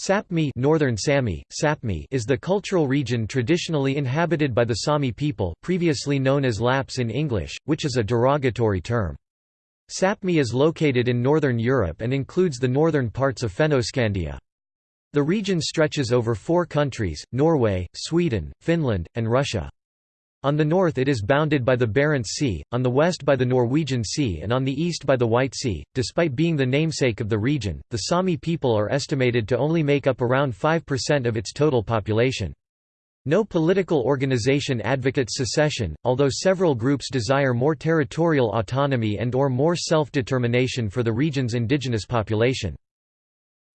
Sapmi Northern Sami, Sapmi is the cultural region traditionally inhabited by the Sami people previously known as Lapps in English, which is a derogatory term. Sapmi is located in northern Europe and includes the northern parts of Fennoscandia. The region stretches over four countries, Norway, Sweden, Finland, and Russia. On the north it is bounded by the Barents Sea, on the west by the Norwegian Sea and on the east by the White Sea. Despite being the namesake of the region, the Sami people are estimated to only make up around 5% of its total population. No political organization advocates secession, although several groups desire more territorial autonomy and or more self-determination for the region's indigenous population.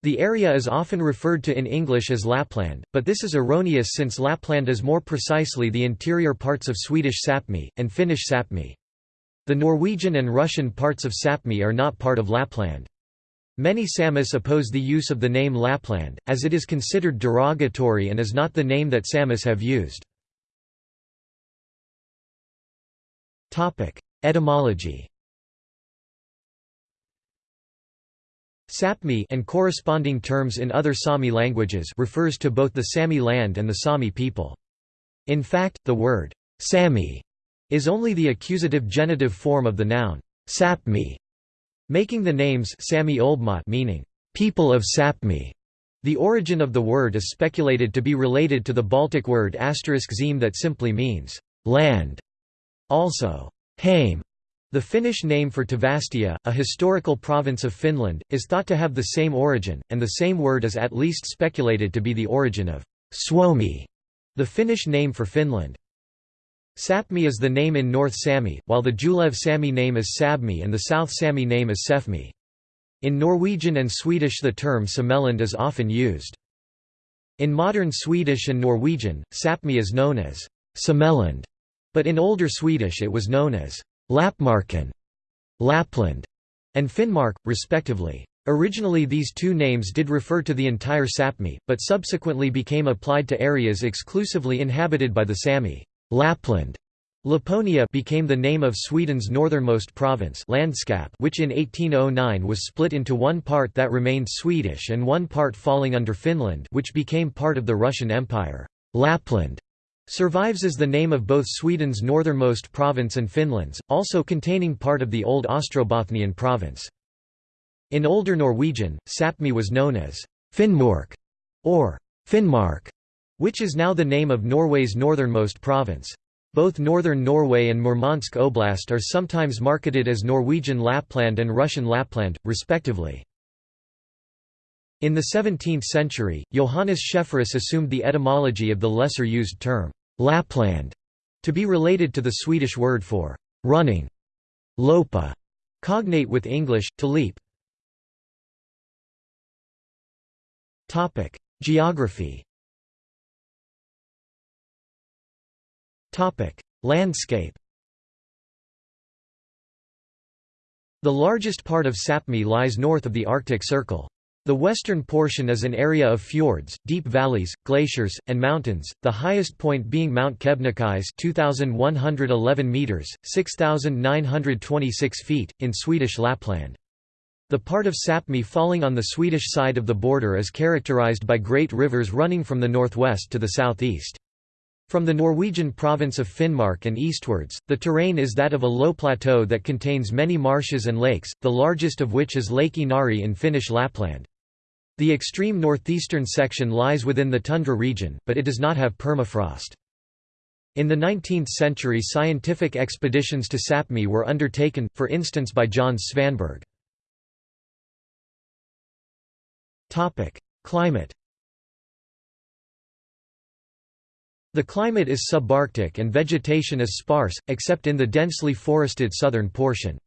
The area is often referred to in English as Lapland, but this is erroneous since Lapland is more precisely the interior parts of Swedish Sapmi, and Finnish Sapmi. The Norwegian and Russian parts of Sapmi are not part of Lapland. Many Samis oppose the use of the name Lapland, as it is considered derogatory and is not the name that Samis have used. Etymology Sapmi and corresponding terms in other Sami languages refers to both the Sami land and the Sami people. In fact, the word Sami is only the accusative genitive form of the noun Sapmi, making the names Sami Oldmat meaning people of Sapmi. The origin of the word is speculated to be related to the Baltic word zim that simply means land. Also, Haim the Finnish name for Tavastia, a historical province of Finland, is thought to have the same origin, and the same word is at least speculated to be the origin of Suomi, the Finnish name for Finland. Sapmi is the name in North Sami, while the Julev Sami name is Sabmi and the South Sami name is Sefmi. In Norwegian and Swedish the term Sameland is often used. In modern Swedish and Norwegian, Sapmi is known as Sameland, but in older Swedish it was known as Lappmarken, Lapland, and Finnmark, respectively. Originally these two names did refer to the entire Sapmi, but subsequently became applied to areas exclusively inhabited by the Sami. Lapland Laponia became the name of Sweden's northernmost province Landskap which in 1809 was split into one part that remained Swedish and one part falling under Finland which became part of the Russian Empire. Lapland Survives as the name of both Sweden's northernmost province and Finland's, also containing part of the old Ostrobothnian province. In older Norwegian, Sapmi was known as Finnmark or Finnmark, which is now the name of Norway's northernmost province. Both northern Norway and Murmansk Oblast are sometimes marketed as Norwegian Lapland and Russian Lapland, respectively. In the 17th century, Johannes Schefferus assumed the etymology of the lesser used term, Lapland, to be related to the Swedish word for running, lopa, cognate with English, to leap. Geography Landscape The largest part of Sapmi lies north of the Arctic Circle. The western portion is an area of fjords, deep valleys, glaciers, and mountains, the highest point being Mount Kebnekaise 2,111 metres, 6,926 feet, in Swedish Lapland. The part of Sapmi falling on the Swedish side of the border is characterized by great rivers running from the northwest to the southeast. From the Norwegian province of Finnmark and eastwards, the terrain is that of a low plateau that contains many marshes and lakes, the largest of which is Lake Inari in Finnish Lapland. The extreme northeastern section lies within the tundra region, but it does not have permafrost. In the 19th century scientific expeditions to Sapmi were undertaken, for instance by John Svanberg. Climate The climate is subarctic and vegetation is sparse, except in the densely forested southern portion.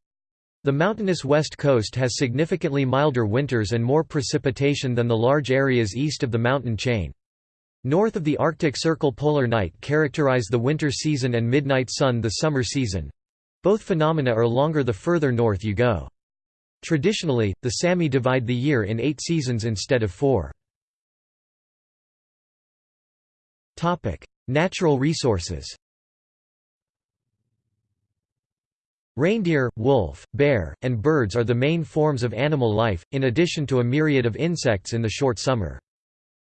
The mountainous west coast has significantly milder winters and more precipitation than the large areas east of the mountain chain. North of the Arctic Circle polar night characterize the winter season and midnight sun the summer season. Both phenomena are longer the further north you go. Traditionally, the Sami divide the year in eight seasons instead of four. Natural resources Reindeer, wolf, bear, and birds are the main forms of animal life, in addition to a myriad of insects in the short summer.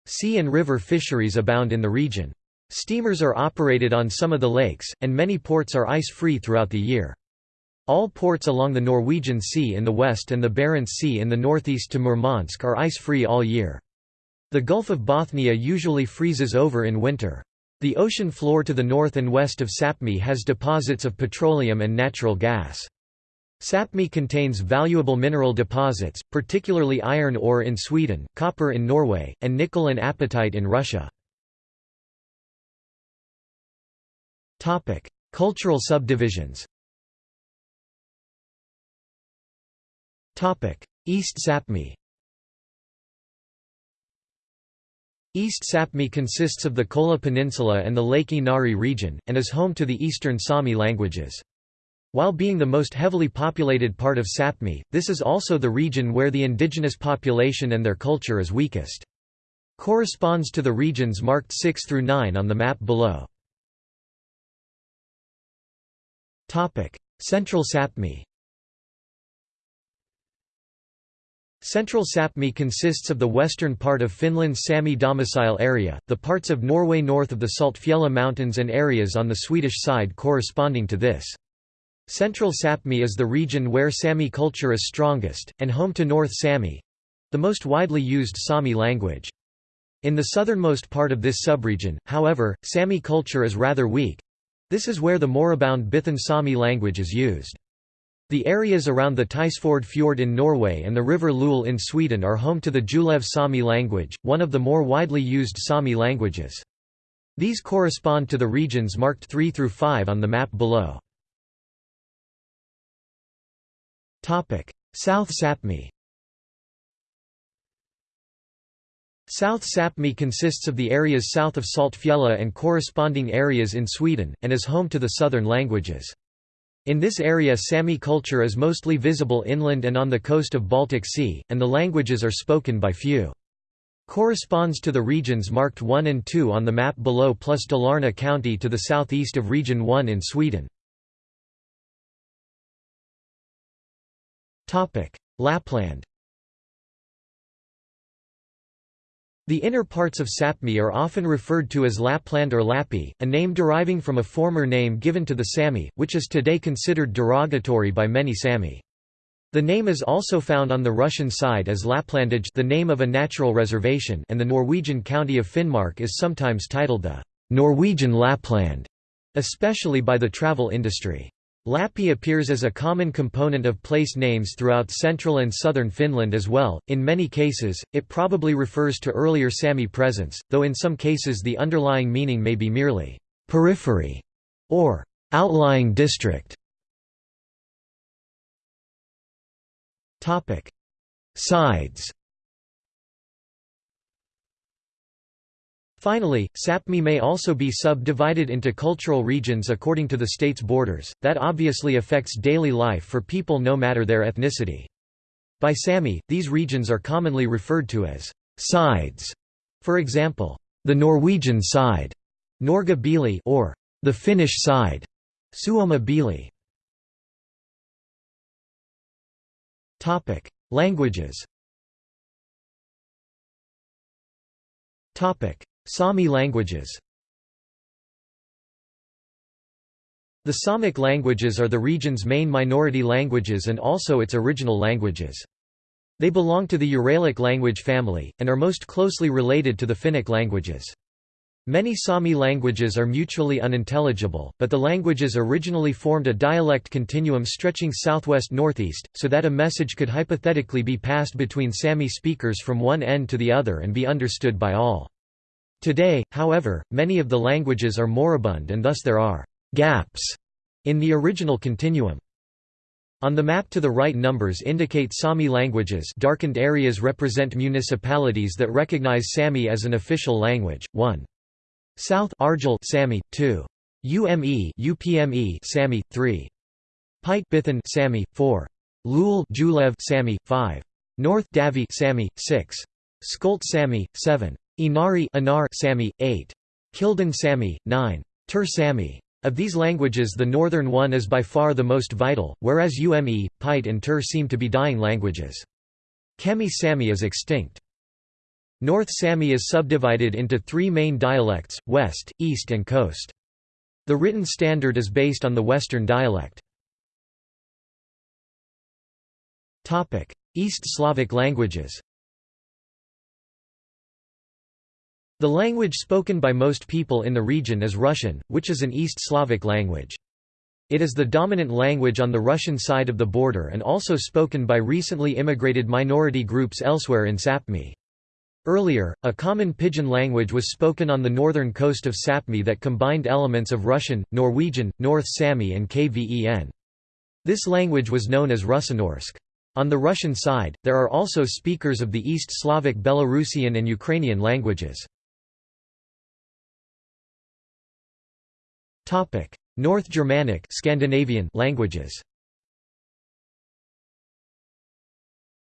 Sea and river fisheries abound in the region. Steamers are operated on some of the lakes, and many ports are ice-free throughout the year. All ports along the Norwegian Sea in the west and the Barents Sea in the northeast to Murmansk are ice-free all year. The Gulf of Bothnia usually freezes over in winter. The ocean floor to the north and west of Sapmi has deposits of petroleum and natural gas. Sapmi contains valuable mineral deposits, particularly iron ore in Sweden, copper in Norway, and nickel and apatite in Russia. Cultural subdivisions East Sapmi East Sapmi consists of the Kola Peninsula and the Lake Inari region, and is home to the Eastern Sami languages. While being the most heavily populated part of Sapmi, this is also the region where the indigenous population and their culture is weakest. Corresponds to the regions marked 6 through 9 on the map below. Central Sapmi Central Sapmi consists of the western part of Finland's Sami domicile area, the parts of Norway north of the Saltfjella Mountains and areas on the Swedish side corresponding to this. Central Sapmi is the region where Sami culture is strongest, and home to North Sami—the most widely used Sami language. In the southernmost part of this subregion, however, Sami culture is rather weak. This is where the moribund Bithan Sami language is used. The areas around the Tysfjord Fjord in Norway and the River Lule in Sweden are home to the Julev Sami language, one of the more widely used Sami languages. These correspond to the regions marked 3 through 5 on the map below. South Sapmi South Sapmi consists of the areas south of Saltfjella and corresponding areas in Sweden, and is home to the southern languages. In this area Sami culture is mostly visible inland and on the coast of Baltic Sea, and the languages are spoken by few. Corresponds to the regions marked 1 and 2 on the map below plus Dalarna county to the southeast of Region 1 in Sweden. Lapland The inner parts of Sapmi are often referred to as Lapland or Lappi, a name deriving from a former name given to the Sami, which is today considered derogatory by many Sami. The name is also found on the Russian side as Laplandage the name of a natural reservation and the Norwegian county of Finnmark is sometimes titled the Norwegian Lapland, especially by the travel industry. Lappi appears as a common component of place names throughout central and southern Finland as well. In many cases, it probably refers to earlier Sami presence, though in some cases the underlying meaning may be merely periphery or outlying district. Topic: Sides Finally, Sapmi may also be subdivided into cultural regions according to the state's borders, that obviously affects daily life for people no matter their ethnicity. By Sami, these regions are commonly referred to as sides. For example, the Norwegian side, Norga Bili, or the Finnish side, Suoma Bili. Topic: Languages. Sami languages The Samic languages are the region's main minority languages and also its original languages. They belong to the Uralic language family, and are most closely related to the Finnic languages. Many Sami languages are mutually unintelligible, but the languages originally formed a dialect continuum stretching southwest-northeast, so that a message could hypothetically be passed between Sami speakers from one end to the other and be understood by all. Today, however, many of the languages are moribund and thus there are «gaps» in the original continuum. On the map to the right numbers indicate Sami languages. Darkened areas represent municipalities that recognize Sami as an official language, 1. South. Arjal Sami, 2. UME UPME Sami, 3. Pite Bithan Sami, 4. Lul. Julev. Sami, 5. North. Davi. Sami, 6. Skolt Sami, 7. Inari Anar Sami, 8. Kildin Sami, 9. Ter Sami. Of these languages the northern one is by far the most vital, whereas Ume, Pite and Ter seem to be dying languages. Kemi Sami is extinct. North Sami is subdivided into three main dialects, West, East and Coast. The written standard is based on the Western dialect. East Slavic languages The language spoken by most people in the region is Russian, which is an East Slavic language. It is the dominant language on the Russian side of the border and also spoken by recently immigrated minority groups elsewhere in Sapmi. Earlier, a common pidgin language was spoken on the northern coast of Sapmi that combined elements of Russian, Norwegian, North Sami and Kven. This language was known as Russenorsk. On the Russian side, there are also speakers of the East Slavic Belarusian and Ukrainian languages. North Germanic Scandinavian languages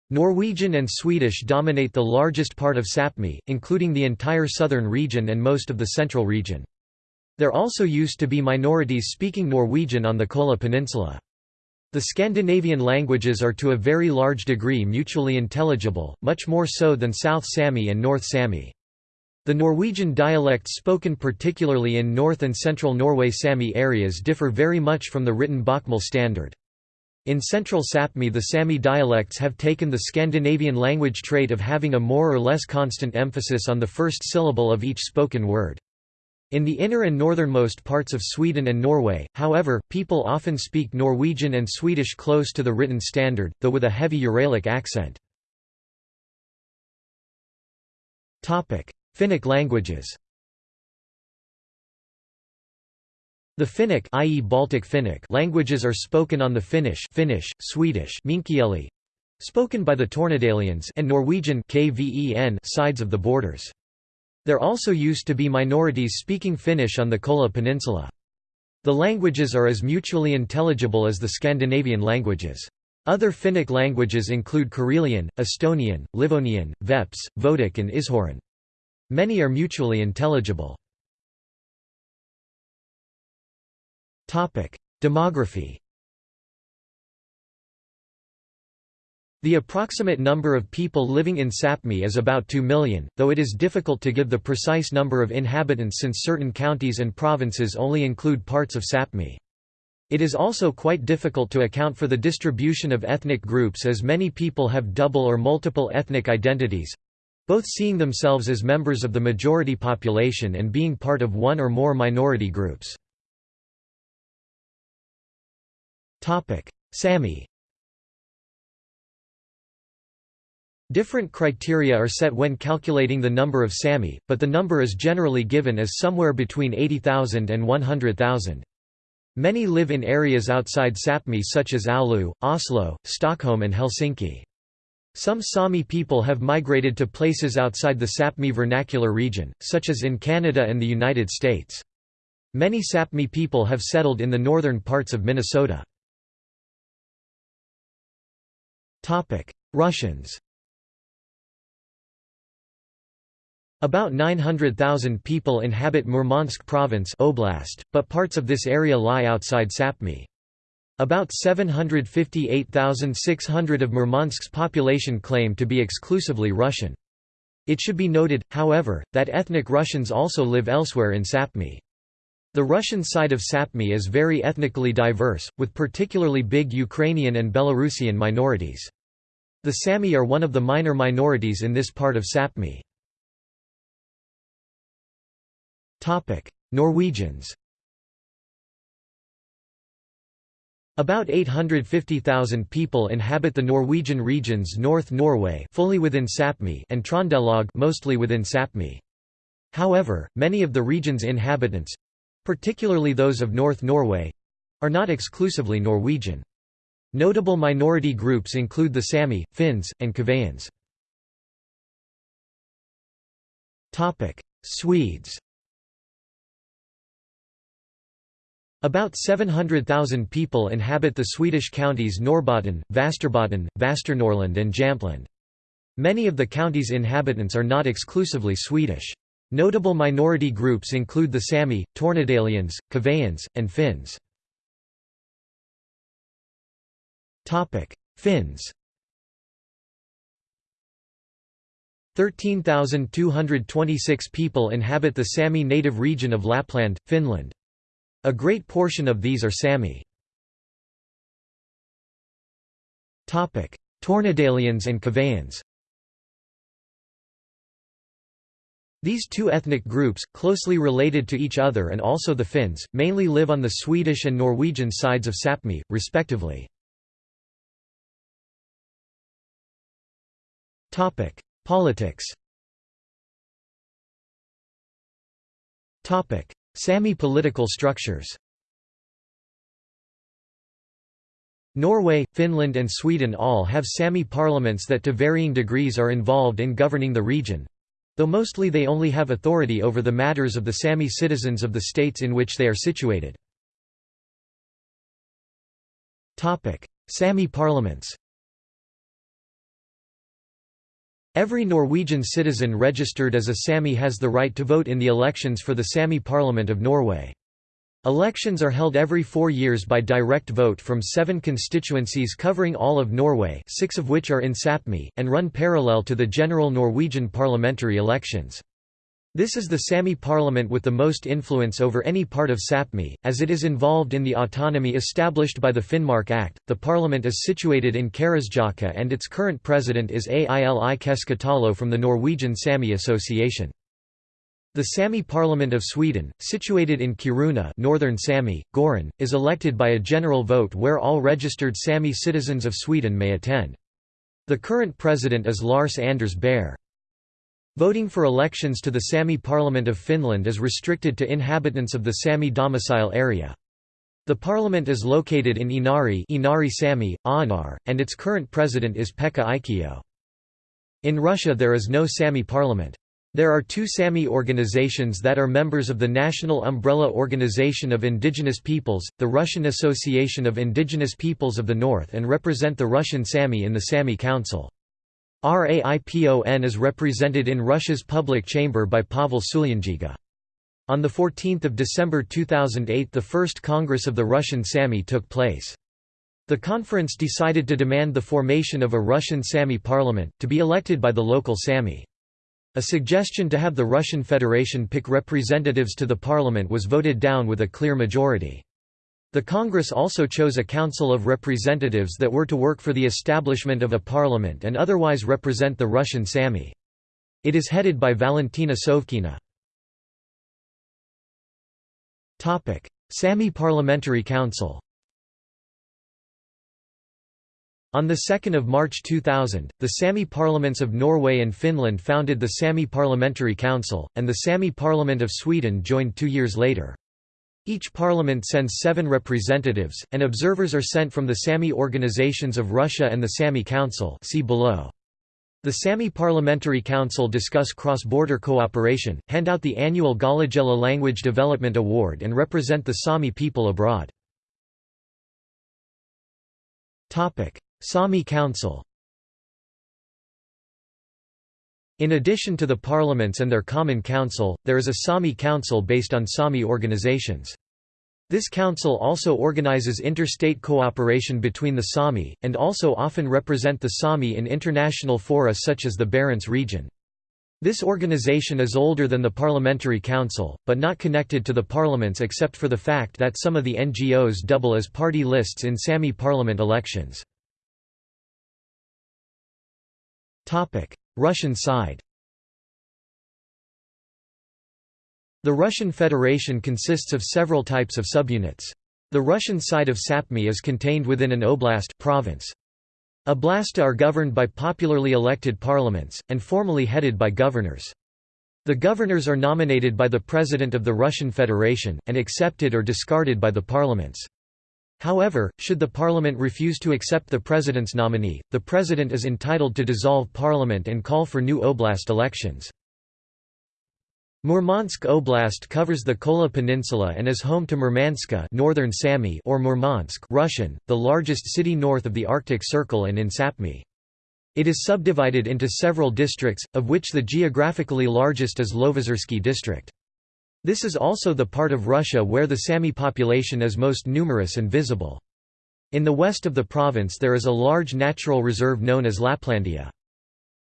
Norwegian and Swedish dominate the largest part of Sapmi, including the entire southern region and most of the central region. There also used to be minorities speaking Norwegian on the Kola Peninsula. The Scandinavian languages are to a very large degree mutually intelligible, much more so than South Sami and North Sami. The Norwegian dialects spoken particularly in north and central Norway Sami areas differ very much from the written Bokmål standard. In central Sapmi the Sami dialects have taken the Scandinavian language trait of having a more or less constant emphasis on the first syllable of each spoken word. In the inner and northernmost parts of Sweden and Norway, however, people often speak Norwegian and Swedish close to the written standard, though with a heavy Uralic accent. Finnic languages The Finnic i.e. Baltic Finnic languages are spoken on the Finnish Finnish, Swedish spoken by the Tornedalians and Norwegian KVEN sides of the borders. There also used to be minorities speaking Finnish on the Kola Peninsula. The languages are as mutually intelligible as the Scandinavian languages. Other Finnic languages include Karelian, Estonian, Livonian, Veps, Vodic and Ishoran. Many are mutually intelligible. Demography The approximate number of people living in Sapmi is about 2 million, though it is difficult to give the precise number of inhabitants since certain counties and provinces only include parts of Sapmi. It is also quite difficult to account for the distribution of ethnic groups as many people have double or multiple ethnic identities—both seeing themselves as members of the majority population and being part of one or more minority groups. Sami Different criteria are set when calculating the number of Sami, but the number is generally given as somewhere between 80,000 and 100,000. Many live in areas outside Sapmi such as Oulu, Oslo, Stockholm and Helsinki. Some Sami people have migrated to places outside the Sapmi vernacular region, such as in Canada and the United States. Many Sapmi people have settled in the northern parts of Minnesota. Russians About 900,000 people inhabit Murmansk province oblast, but parts of this area lie outside Sapmi. About 758,600 of Murmansk's population claim to be exclusively Russian. It should be noted, however, that ethnic Russians also live elsewhere in Sapmi. The Russian side of Sapmi is very ethnically diverse, with particularly big Ukrainian and Belarusian minorities. The Sami are one of the minor minorities in this part of Sapmi. Norwegians About 850,000 people inhabit the Norwegian regions North Norway fully within Sapmi and Trondelag mostly within Sapmi. However, many of the region's inhabitants, particularly those of North Norway are not exclusively Norwegian. Notable minority groups include the Sami, Finns, and Kveans. Swedes About 700,000 people inhabit the Swedish counties Norrbotten, Västerbotten, Västernorrland and Jämtland. Many of the county's inhabitants are not exclusively Swedish. Notable minority groups include the Sami, Tornedalians, Kveans, and Finns. Finns 13,226 people inhabit the Sami native region of Lapland, Finland. A great portion of these are Sami. Tornedalians and Kavaans These two ethnic groups, closely related to each other and also the Finns, mainly live on the Swedish and Norwegian sides of Sapmi, respectively. Politics Sami political structures Norway, Finland and Sweden all have Sami parliaments that to varying degrees are involved in governing the region, though mostly they only have authority over the matters of the Sami citizens of the states in which they are situated. Sami parliaments Every Norwegian citizen registered as a Sami has the right to vote in the elections for the Sami Parliament of Norway. Elections are held every four years by direct vote from seven constituencies covering all of Norway six of which are in Sapmi, and run parallel to the general Norwegian parliamentary elections. This is the Sami parliament with the most influence over any part of Sapmi, as it is involved in the autonomy established by the Finnmark Act. The parliament is situated in Karasjaka and its current president is Aili Keskitalo from the Norwegian Sami Association. The Sami Parliament of Sweden, situated in Kiruna Northern Sami, Goron, is elected by a general vote where all registered Sami citizens of Sweden may attend. The current president is Lars Anders Baer. Voting for elections to the Sami Parliament of Finland is restricted to inhabitants of the Sami domicile area. The parliament is located in Inari, Inari Sami, Aanar, and its current president is Pekka Aikio. In Russia there is no Sami parliament. There are two Sami organizations that are members of the National Umbrella Organization of Indigenous Peoples, the Russian Association of Indigenous Peoples of the North and represent the Russian Sami in the Sami Council. RAIPON is represented in Russia's public chamber by Pavel Sulyandziga. On 14 December 2008 the first Congress of the Russian Sami took place. The conference decided to demand the formation of a Russian Sami parliament, to be elected by the local Sami. A suggestion to have the Russian Federation pick representatives to the parliament was voted down with a clear majority. The Congress also chose a Council of Representatives that were to work for the establishment of a parliament and otherwise represent the Russian Sami. It is headed by Valentina Sovkina. Sami Parliamentary Council On 2 March 2000, the Sami parliaments of Norway and Finland founded the Sami Parliamentary Council, and the Sami Parliament of Sweden joined two years later. Each parliament sends seven representatives, and observers are sent from the Sami organizations of Russia and the Sami Council see below. The Sami Parliamentary Council discuss cross-border cooperation, hand out the annual Galajela Language Development Award and represent the Sami people abroad. Sami Council In addition to the parliaments and their common council, there is a Sami council based on Sami organizations. This council also organizes interstate cooperation between the Sami, and also often represent the Sami in international fora such as the Barents region. This organization is older than the Parliamentary Council, but not connected to the parliaments except for the fact that some of the NGOs double as party lists in Sami parliament elections. Russian side The Russian Federation consists of several types of subunits. The Russian side of Sapmi is contained within an oblast province. Oblasta are governed by popularly elected parliaments, and formally headed by governors. The governors are nominated by the President of the Russian Federation, and accepted or discarded by the parliaments. However, should the parliament refuse to accept the president's nominee, the president is entitled to dissolve parliament and call for new oblast elections. Murmansk Oblast covers the Kola Peninsula and is home to Murmanska Northern Sami or Murmansk Russian, the largest city north of the Arctic Circle and in Sapmi. It is subdivided into several districts, of which the geographically largest is Lovozersky district. This is also the part of Russia where the Sami population is most numerous and visible. In the west of the province there is a large natural reserve known as Laplandia.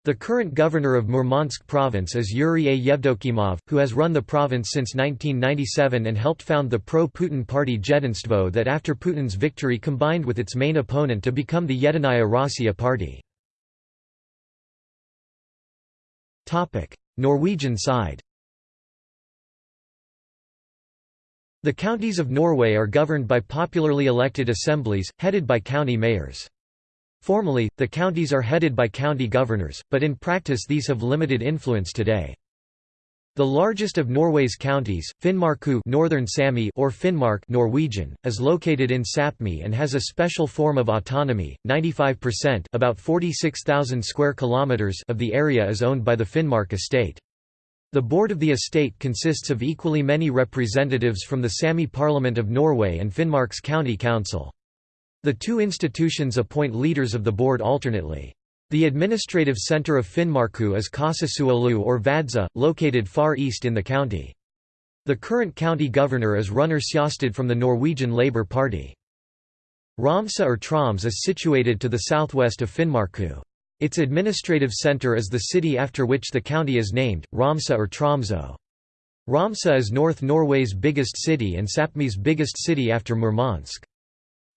The current governor of Murmansk province is Yuri A. Yevdokimov, who has run the province since 1997 and helped found the pro-Putin party Jedinstvo that after Putin's victory combined with its main opponent to become the Yedinaya Rossiya party. Norwegian side The counties of Norway are governed by popularly elected assemblies, headed by county mayors. Formally, the counties are headed by county governors, but in practice these have limited influence today. The largest of Norway's counties, Finnmarku Northern Sami or Finnmark Norwegian, is located in Sapmi and has a special form of autonomy. 95%, about 46,000 square kilometers of the area is owned by the Finnmark estate. The board of the estate consists of equally many representatives from the Sami Parliament of Norway and Finnmark's county council. The two institutions appoint leaders of the board alternately. The administrative centre of Finnmarku is Kasasuolu or Vadza, located far east in the county. The current county governor is Runar Sjåstad from the Norwegian Labour Party. Tromsø or Troms is situated to the southwest of Finnmarku. Its administrative centre is the city after which the county is named, Tromsø or Tromso. Tromsø is North Norway's biggest city and Sapmi's biggest city after Murmansk.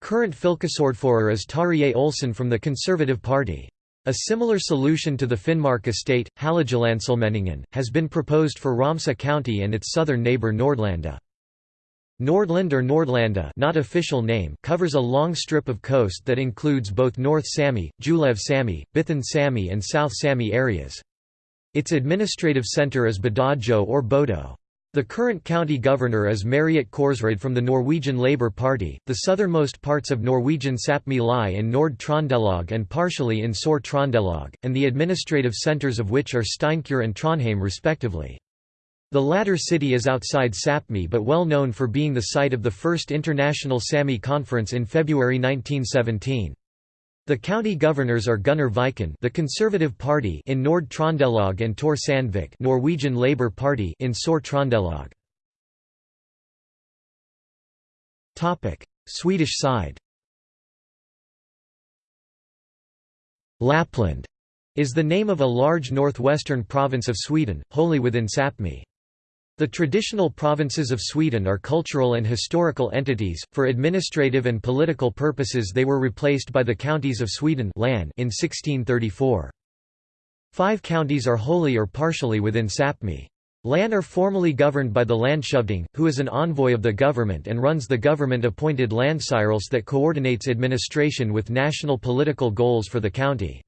Current fylkesordfører is Tarjei Olsen from the Conservative Party. A similar solution to the Finnmark estate, Halagelandsallmenningen, has been proposed for Tromsø County and its southern neighbour Nordlandet. Nordland or Nordlanda not official name covers a long strip of coast that includes both North Sami, Julev Sami, Bithan Sami and South Sami areas. Its administrative centre is Badajo or Bodo. The current county governor is Mariette Korsrud from the Norwegian Labour Party. The southernmost parts of Norwegian Sapmi lie in Nord Trondelag and partially in Sør Trondelag, and the administrative centres of which are Steinkjer and Trondheim respectively. The latter city is outside Sapmi but well known for being the site of the first International Sami Conference in February 1917. The county governors are Gunnar Viken, the Conservative Party in Nord Trondelag and Tor Sandvik, Norwegian Labour Party in Sør Trondelag. Topic: Swedish side. Lapland is the name of a large northwestern province of Sweden, wholly within Sapmi. The traditional provinces of Sweden are cultural and historical entities, for administrative and political purposes they were replaced by the counties of Sweden in 1634. Five counties are wholly or partially within Sapmi. Län are formally governed by the Landshövding, who is an envoy of the government and runs the government-appointed Länsstyrelse that coordinates administration with national political goals for the county.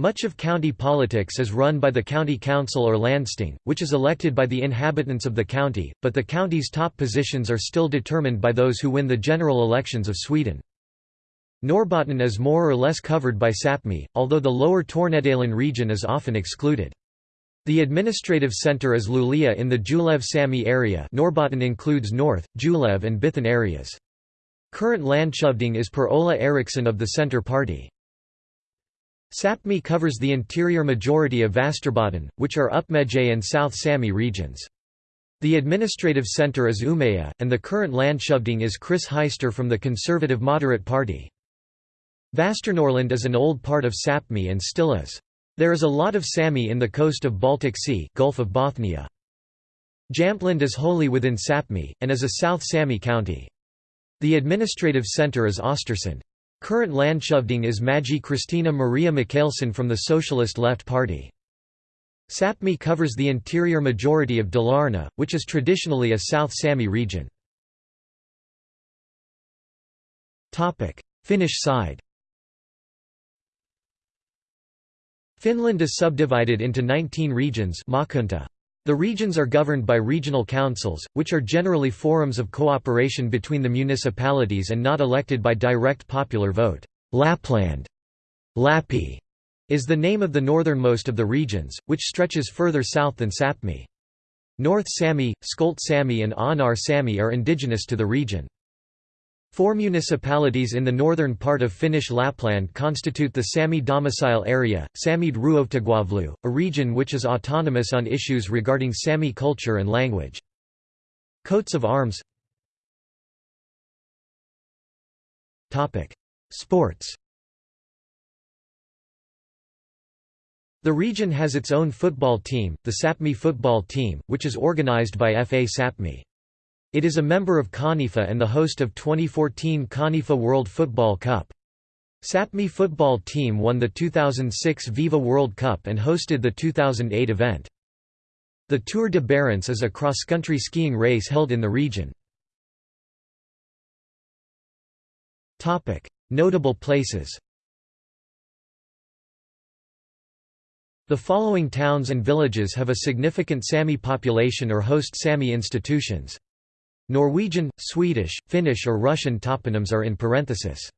Much of county politics is run by the county council or landsting, which is elected by the inhabitants of the county, but the county's top positions are still determined by those who win the general elections of Sweden. Norrbotten is more or less covered by Sapmi, although the lower Tornedalen region is often excluded. The administrative centre is Luleå in the Julev Sami area Norrbotten includes North, Julev and Bithan areas. Current landshövding is Per-Ola Eriksson of the Centre Party. Sapmi covers the interior majority of Västerbotten, which are Uppmeje and South Sami regions. The administrative centre is Umeå, and the current landshövding is Chris Heister from the Conservative Moderate Party. Västernorrland is an old part of Sapmi and still is. There is a lot of Sami in the coast of Baltic Sea Gulf of Bothnia. Jämtland is wholly within Sapmi, and is a South Sami county. The administrative centre is Östersund. Current landshövding is Magi Kristina Maria Mikaelsson from the Socialist Left Party. Sapmi covers the interior majority of Dalarna, which is traditionally a South Sami region. Finnish side Finland is subdivided into 19 regions maakunta. The regions are governed by regional councils, which are generally forums of cooperation between the municipalities and not elected by direct popular vote. Lapland Lappi is the name of the northernmost of the regions, which stretches further south than Sapmi. North Sami, Skolt Sami and Anar Sami are indigenous to the region. Four municipalities in the northern part of Finnish Lapland constitute the Sami domicile area, Samid Ruohtagavlu, a region which is autonomous on issues regarding Sami culture and language. Coats of arms Sports The region has its own football team, the Sapmi football team, which is organized by FA Sapmi. It is a member of CONIFA and the host of 2014 CONIFA World Football Cup. Sapmi football team won the 2006 Viva World Cup and hosted the 2008 event. The Tour de Barents is a cross-country skiing race held in the region. Notable places The following towns and villages have a significant Sami population or host Sami institutions. Norwegian, Swedish, Finnish or Russian toponyms are in parenthesis.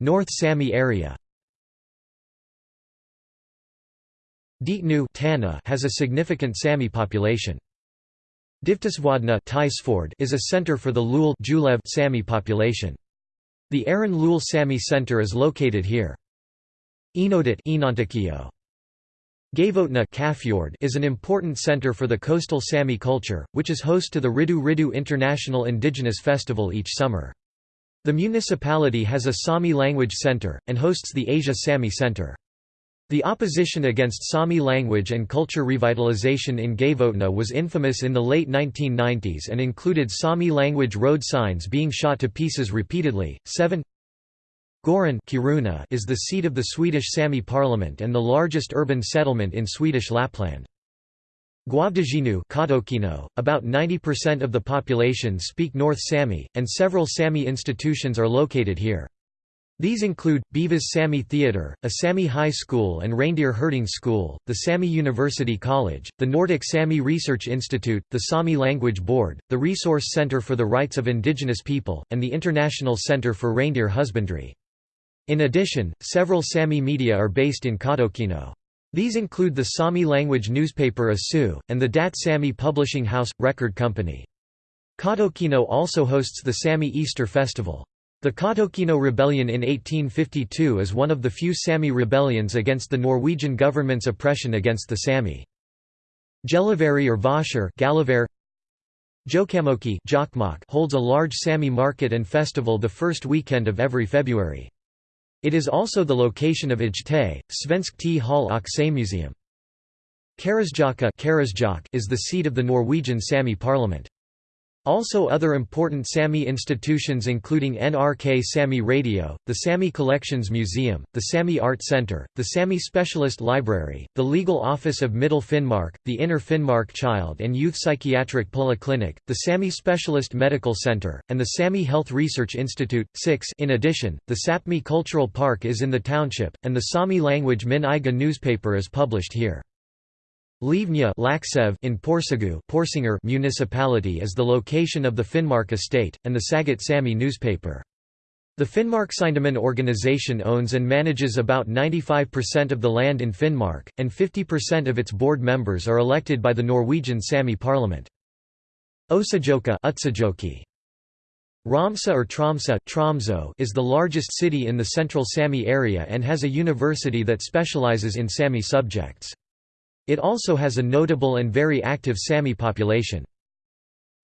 North Sami area Dietnu has a significant Sami population. Divtisvodna is a center for the Lul Sami population. The Aran Lul Sami Center is located here. Enodit Gavotna is an important center for the coastal Sami culture, which is host to the Riddu Riđđu International Indigenous Festival each summer. The municipality has a Sami language center, and hosts the Asia Sami Center. The opposition against Sami language and culture revitalization in Gavotna was infamous in the late 1990s and included Sami language road signs being shot to pieces repeatedly. 7 Goran Kiruna is the seat of the Swedish Sami parliament and the largest urban settlement in Swedish Lapland. Guavdajinu about 90% of the population speak North Sami, and several Sami institutions are located here. These include, Beaivváš Sami Theatre, a Sami high school and reindeer herding school, the Sami University College, the Nordic Sami Research Institute, the Sami Language Board, the Resource Center for the Rights of Indigenous People, and the International Center for Reindeer Husbandry. In addition, several Sami media are based in Kautokeino. These include the Sami language newspaper Asu, and the Dat Sami publishing house, record company. Kautokeino also hosts the Sami Easter Festival. The Kautokeino Rebellion in 1852 is one of the few Sami rebellions against the Norwegian government's oppression against the Sami. Gelivari or Vasher Jokamoki holds a large Sami market and festival the first weekend of every February. It is also the location of Ijte, Svensk T Hall Museum. Karasjaka is the seat of the Norwegian Sami parliament. Also other important Sami institutions including NRK Sami Radio, the Sami Collections Museum, the Sami Art Center, the Sami Specialist Library, the Legal Office of Middle Finnmark, the Inner Finnmark Child and Youth Psychiatric Polyclinic, the Sami Specialist Medical Center, and the Sami Health Research Institute. 6 In addition, the Sapmi Cultural Park is in the township, and the Sami language Min Iga newspaper is published here. Livnya in Porsanger municipality is the location of the Finnmark estate, and the Sagat Sami newspaper. The Finnmark Seiendemann organization owns and manages about 95% of the land in Finnmark, and 50% of its board members are elected by the Norwegian Sami parliament. Osajoka Ramsa or Tromsa Tromso is the largest city in the central Sami area and has a university that specializes in Sami subjects. It also has a notable and very active Sami population.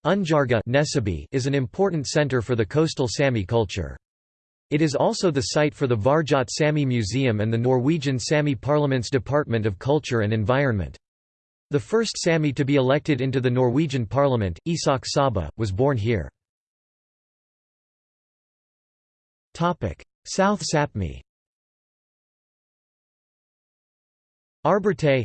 Unjarga is an important center for the coastal Sami culture. It is also the site for the Varjat Sami Museum and the Norwegian Sami Parliament's Department of Culture and Environment. The first Sami to be elected into the Norwegian parliament, Isak Saba, was born here. South Sapmi Arbarte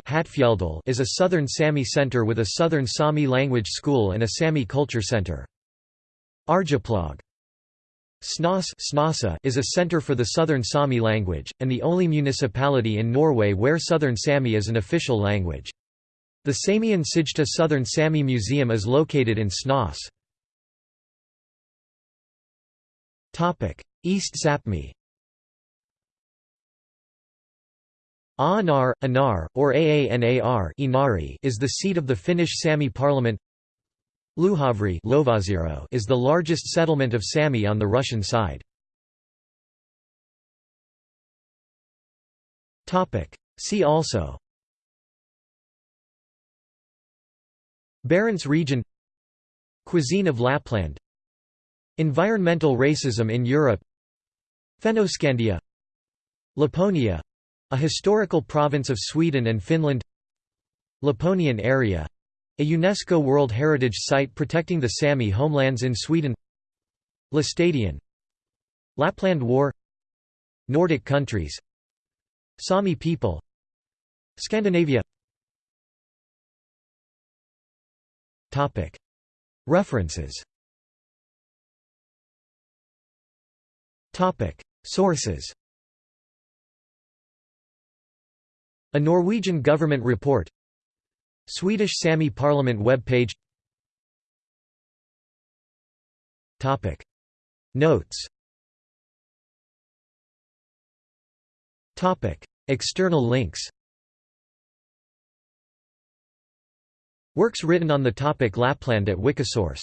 is a southern Sami center with a southern Sami language school and a Sami culture center. Arjeplog Snas is a center for the southern Sami language, and the only municipality in Norway where southern Sami is an official language. The Samian Sijta Southern Sami Museum is located in Snas. East Sapmi Aanar, Anar, or Aanar Inari is the seat of the Finnish Sami parliament. Luhavri is the largest settlement of Sami on the Russian side. See also. Barents region. Cuisine of Lapland. Environmental racism in Europe. Fennoscandia. Laponia a historical province of Sweden and Finland. Laponian area. A UNESCO World Heritage Site protecting the Sami homelands in Sweden. Laestadion Lapland War. Nordic countries. Sami people. Scandinavia. References. Sources A Norwegian government report. Swedish Sami Parliament web page Notes. Topic. External links. Works written on the topic Lapland at Wikisource